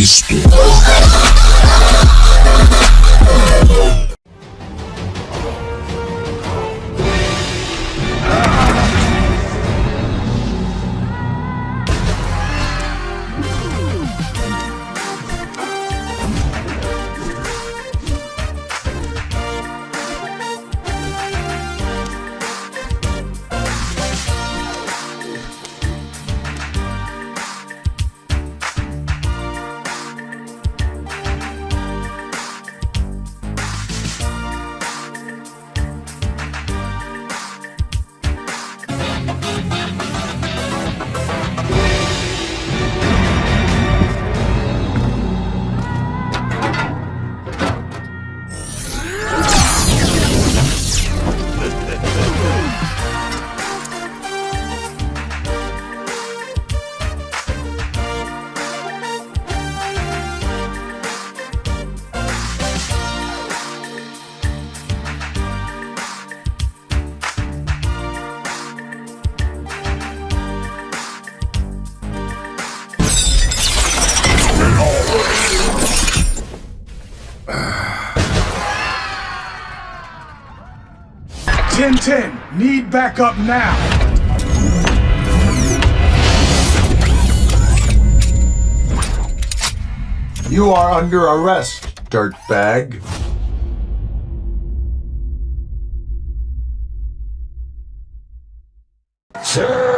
Cristo. 1010, need backup now. You are under arrest, dirtbag. Sir!